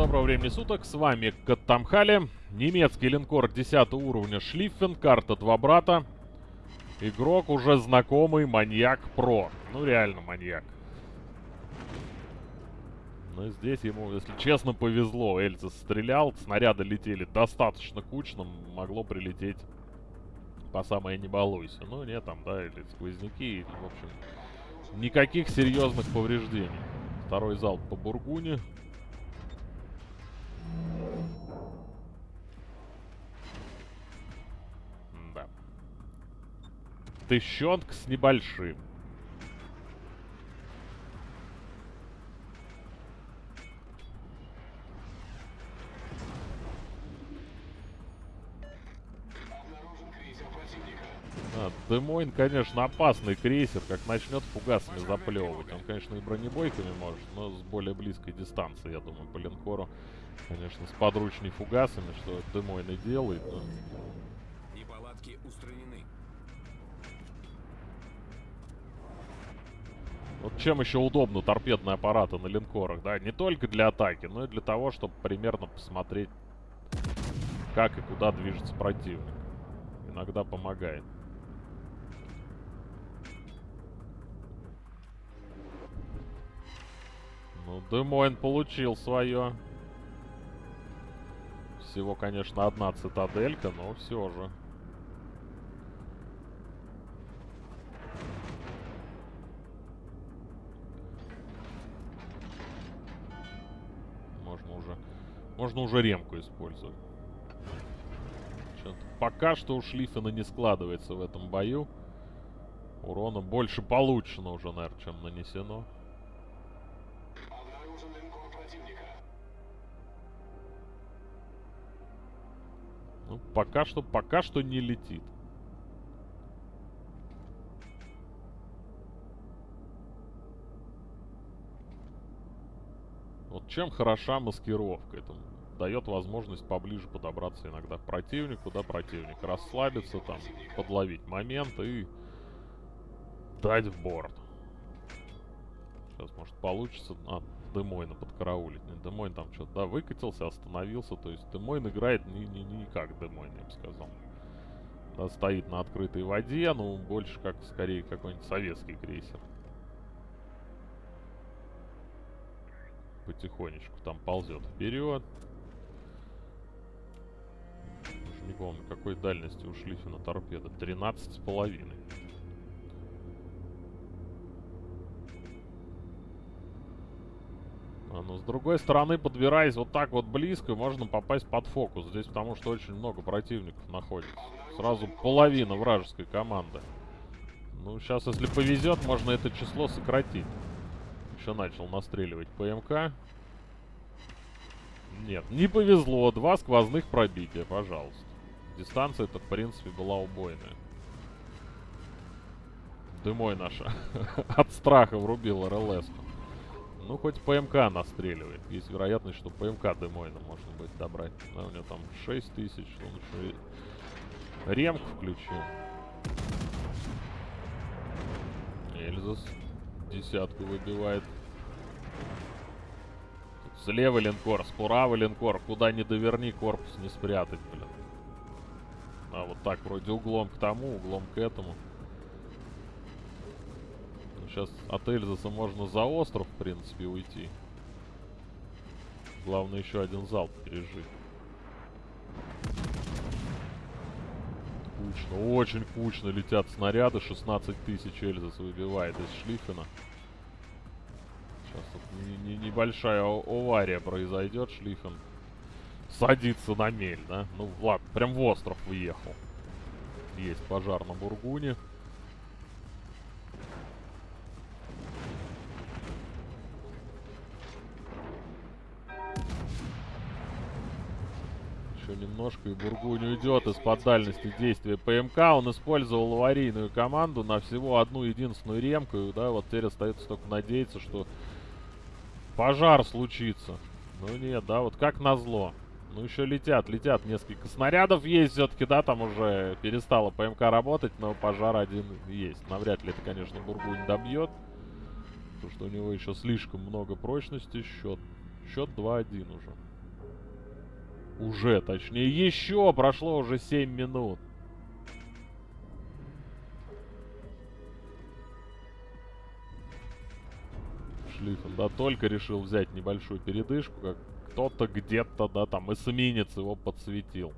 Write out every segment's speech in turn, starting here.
доброго времени суток, с вами Каттамхали, немецкий линкор 10 уровня Шлиффен, карта Два Брата. Игрок уже знакомый, маньяк Про. Ну реально маньяк. Но здесь ему, если честно, повезло. Эльза стрелял, снаряды летели достаточно кучно, могло прилететь по самое не балуйся. Ну нет, там, да, или сквозняки, в общем, никаких серьезных повреждений. Второй залп по Бургуне. Тыщенка с небольшим. А, Демойн, конечно, опасный крейсер, как начнет фугасами заплевывать. Он, конечно, и бронебойками может, но с более близкой дистанции, я думаю, по линкору. Конечно, с подручными фугасами, что Демойн и делает. Но... Неполадки устранены. Вот чем еще удобно торпедные аппараты на линкорах, да? Не только для атаки, но и для того, чтобы примерно посмотреть, как и куда движется противник. Иногда помогает. Ну, Демойн получил свое. Всего, конечно, одна цитаделька, но все же. Можно уже ремку использовать. Пока что у Шлиффена не складывается в этом бою. Урона больше получено уже, наверное, чем нанесено. Ну, пока что, пока что не летит. Чем хороша маскировка? Это дает возможность поближе подобраться иногда к противнику, да, противник расслабиться, там, подловить момент и дать в борт. Сейчас, может, получится... А, Демойна подкараулить. Не, Демойн там что-то, да, выкатился, остановился. То есть Демойн играет не, не, не как Демойн, я бы сказал. Да, стоит на открытой воде, ну, больше как, скорее, какой-нибудь советский крейсер. Потихонечку там ползет вперед. Не помню, какой дальности ушли на торпеда. 13 с половиной. А, но с другой стороны, подбираясь вот так вот близко, можно попасть под фокус. Здесь потому что очень много противников находится. Сразу половина вражеской команды. Ну, сейчас, если повезет, можно это число сократить. Еще начал настреливать ПМК. Нет, не повезло. Два сквозных пробития, пожалуйста. Дистанция-то, в принципе, была убойная. Дымой наша от страха врубил РЛС. Ну, хоть ПМК настреливает. Есть вероятность, что ПМК Демойна можно будет добрать. Да, у него там 6 тысяч. Он еще и ремку включил. Эльзас десятку выбивает. Тут слева линкор, справа линкор. Куда не доверни, корпус не спрятать, блин. А вот так вроде углом к тому, углом к этому. Сейчас от Эльзаса можно за остров, в принципе, уйти. Главное еще один залп пережить. Кучно, очень кучно летят снаряды. 16 тысяч Эльзас выбивает из Шлиффена. Сейчас тут не, не, небольшая авария произойдет. Шлиффен садится на мель, да? Ну, ладно, прям в остров въехал. Есть пожар на Бургуне. Немножко, и Бургунь уйдет из-под дальности действия ПМК. Он использовал аварийную команду на всего одну единственную ремку. И, да, вот теперь остается только надеяться, что пожар случится. Ну нет, да, вот как назло. Ну еще летят, летят несколько снарядов есть все-таки, да, там уже перестала ПМК работать, но пожар один есть. Навряд ли это, конечно, Бургунь добьет. Потому что у него еще слишком много прочности. Счет, счет 2-1 уже. Уже, точнее, еще прошло уже 7 минут. Шлиффен, да, только решил взять небольшую передышку, как кто-то где-то, да, там эсминец его подсветил.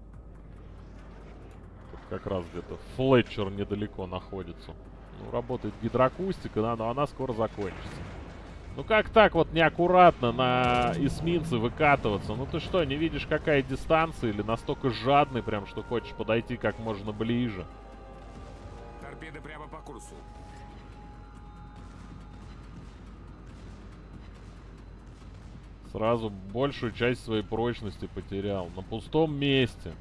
Тут как раз где-то Флетчер недалеко находится. Ну, работает гидроакустика, да, но она скоро закончится. Ну как так вот неаккуратно на эсминцы выкатываться? Ну ты что, не видишь какая дистанция? Или настолько жадный прям, что хочешь подойти как можно ближе? Торпеды прямо по курсу. Сразу большую часть своей прочности потерял. На пустом месте.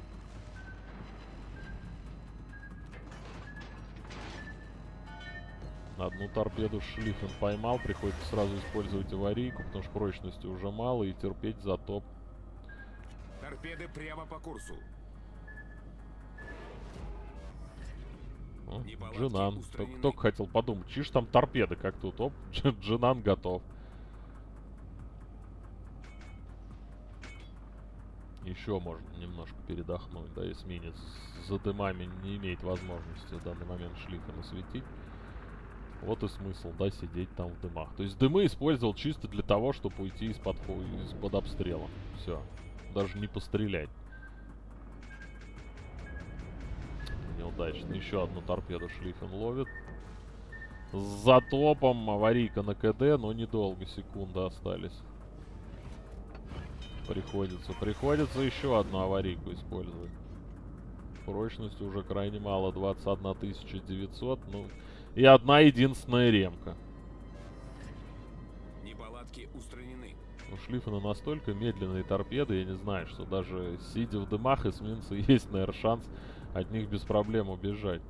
Одну торпеду Шлиффен поймал, приходится сразу использовать аварийку, потому что прочности уже мало, и терпеть затоп. Торпеды прямо по курсу. О, Неполадки Джинан. устранены. Только, только хотел подумать, чьи ж там торпеды, как тут. Оп, Дж- Джинан готов. Еще можно немножко передохнуть, да, эсминец за дымами не имеет возможности в данный момент шлифа насветить. Вот и смысл, да, сидеть там в дымах. То есть дымы использовал чисто для того, чтобы уйти из-под из обстрела. Все. Даже не пострелять. Неудачно. Еще одну торпеду шлифен ловит. С затопом аварийка на КД, но недолго, секунды остались. Приходится, приходится еще одну аварийку использовать. Прочности уже крайне мало, 21 900, ну... И одна единственная ремка. Неполадки устранены. У Шлиффена настолько медленные торпеды, я не знаю, что даже сидя в дымах эсминца есть, наверное, шанс от них без проблем убежать.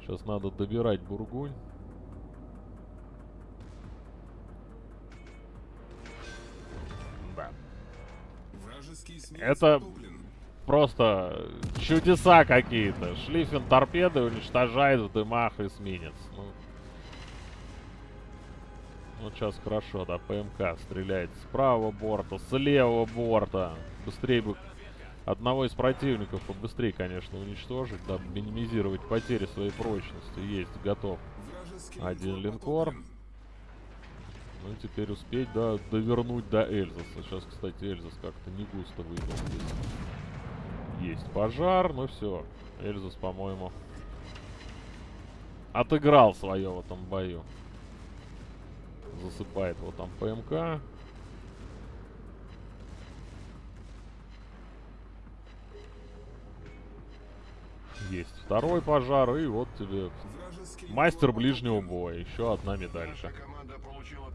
Сейчас надо добирать бургунь. Да. Это-. Просто чудеса какие-то. Шлиффен торпеды уничтожает в дымах эсминец. Ну, вот сейчас хорошо, да, ПМК стреляет с правого борта, с левого борта. Быстрее бы одного из противников побыстрее, конечно, уничтожить, дабы минимизировать потери своей прочности. Есть, готов. Один линкор. Ну теперь успеть, да, довернуть до Эльзаса. Сейчас, кстати, Эльзас как-то не густо выйдет здесь. Есть пожар, ну все. Эльзас, по-моему, отыграл свое в этом бою. Засыпает его там ПМК. Есть второй пожар, и вот тебе мастер ближнего боя. Еще одна медалька. Наша команда получила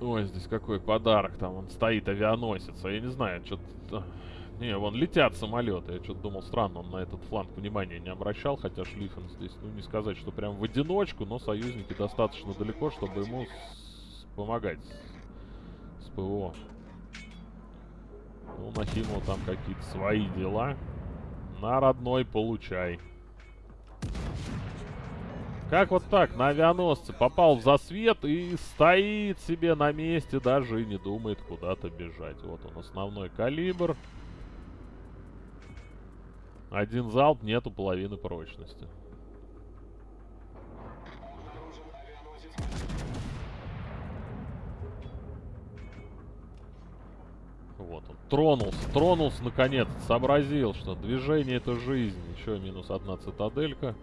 Ой, здесь какой подарок. Там он стоит, авианосец. А я не знаю, что-то... Не, вон летят самолеты. Я что-то думал, странно, он на этот фланг внимания не обращал. Хотя Шлиффен здесь, ну не сказать, что прям в одиночку, но союзники достаточно далеко, чтобы ему с- помогать с, с ПВО. Ну, Нахимова там какие-то свои дела. На родной получай. Как вот так, на авианосце попал в засвет и стоит себе на месте, даже и не думает куда-то бежать. Вот он, основной калибр. Один залп, нету половины прочности. Вот он. Тронулся, тронулся наконец. Сообразил, что движение это жизнь. Еще минус одна цитаделька.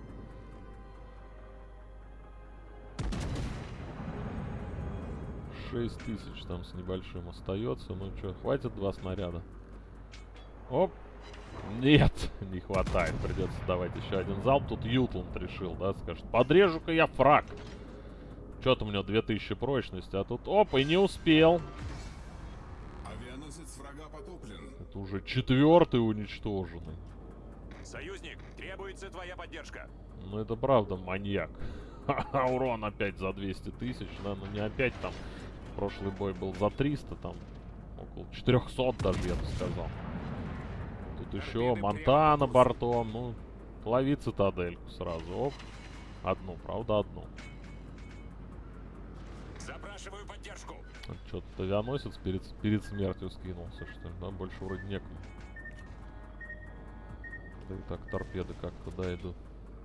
Шесть тысяч там с небольшим остается. Ну что, хватит два снаряда? Оп. Нет, не хватает. Придется давать еще один залп. Тут Ютланд решил, да, скажет. Подрежу-ка я фраг. Что там у него 2000 прочности, а тут оп, и не успел. Авианосец врага потоплен. Это уже четвертый уничтоженный. Союзник, требуется твоя поддержка. Ну это правда маньяк. Урон опять за 200 тысяч, да, ну не опять там. Прошлый бой был за 300, там около 400 даже, я бы сказал. Тут еще Монтана бортом, ну, лови цитадельку сразу, оп. Одну, правда, одну. Запрашиваю поддержку. Что-то авианосец перед, перед смертью скинулся, что ли, да? Больше вроде некому. Да и так торпеды как-то, да, идут.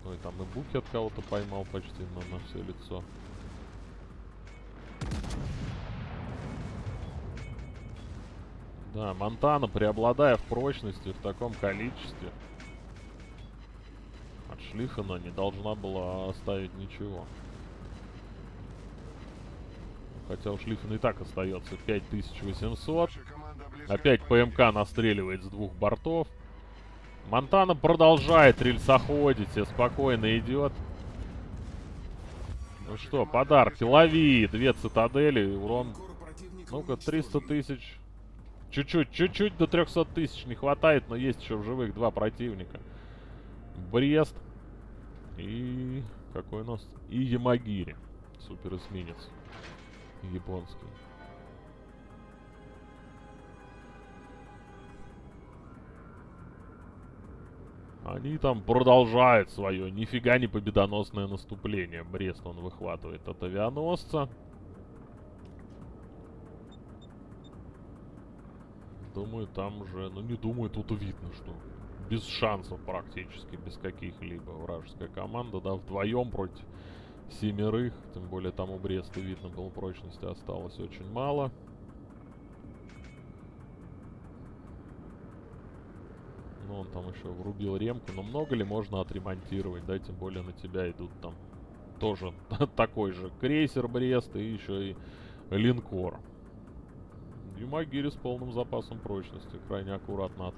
Ой, там и Буки от кого-то поймал почти на, на все лицо. Да, Монтана, преобладая в прочности в таком количестве, от Шлиффена не должна была оставить ничего. Хотя у Шлиффена и так остается 5800. Ваша команда близка Опять. ПМК настреливает с двух бортов. Монтана продолжает рельсоходить, себе спокойно идет. Ну что, подарки, лови! Две цитадели, урон, ну-ка, уничтожен. 300 тысяч. Чуть-чуть, чуть-чуть до 300 тысяч не хватает, но есть еще в живых два противника. Брест и... Какой у нас? И Ямагири. Супер эсминец. Японский. Они там продолжают свое нифига не победоносное наступление. Брест он выхватывает от авианосца. Думаю, там уже, ну не думаю, тут видно, что без шансов практически, без каких-либо вражеская команда, да, вдвоем против семерых, тем более там у Бреста видно было прочности осталось очень мало. Ну, он там еще врубил ремку, но много ли можно отремонтировать, да, тем более на тебя идут там тоже такой же крейсер Брест и еще и линкор. Юмагири с полным запасом прочности, крайне аккуратно от-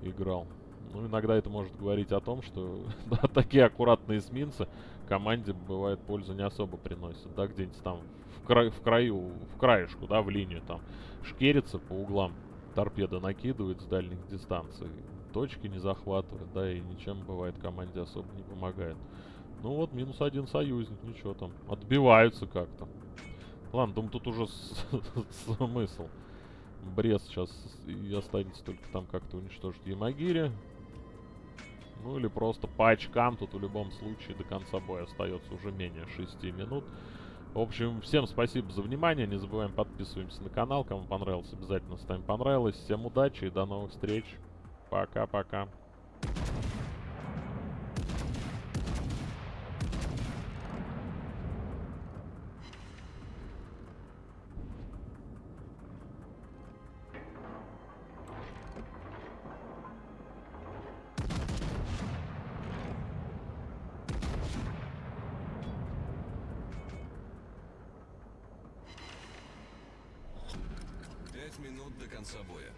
играл. Ну, иногда это может говорить о том, что да, такие аккуратные эсминцы команде, бывает, пользу не особо приносят, да, где-нибудь там в, край, в краю, в краешку, да, в линию там шкерится по углам, торпеды накидывает с дальних дистанций, точки не захватывает, да, и ничем, бывает, команде особо не помогает. Ну вот, минус один союзник, ничего там, отбиваются как-то. Ладно, думаю, тут уже смысл. Брест сейчас и останется только там как-то уничтожить Ямагири. Ну или просто по очкам, тут в любом случае до конца боя остается уже менее 6 минут. В общем, всем спасибо за внимание. Не забываем подписываемся на канал. Кому понравилось, обязательно ставим понравилось. Всем удачи и до новых встреч. Пока-пока. Минут до конца боя.